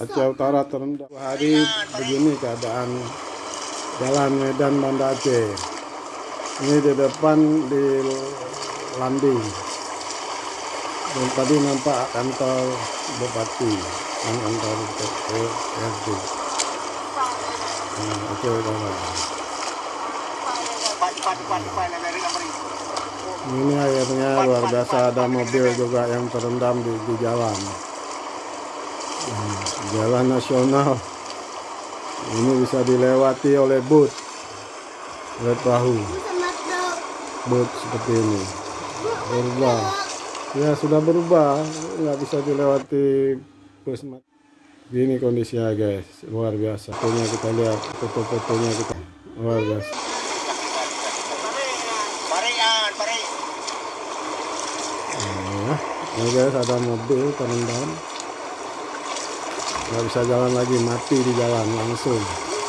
Aceh Utara terendam hari begini keadaan jalan Medan Banda Aceh. Ini di depan di landing dan tadi nampak kantor bupati dan kantor PRD nah, Aceh Utara. Ini akhirnya luar biasa ada mobil juga yang terendam di, di jalan jalan nasional. Ini bisa dilewati oleh boot oleh perahu boot seperti ini. Berubah. Ya sudah berubah. Nggak bisa dilewati bus. Gini kondisinya guys. Luar biasa. Fotonya kita lihat. Foto-fotonya kita. Luar biasa. Nah, ini guys ada mobil terendam nggak bisa jalan lagi mati di jalan langsung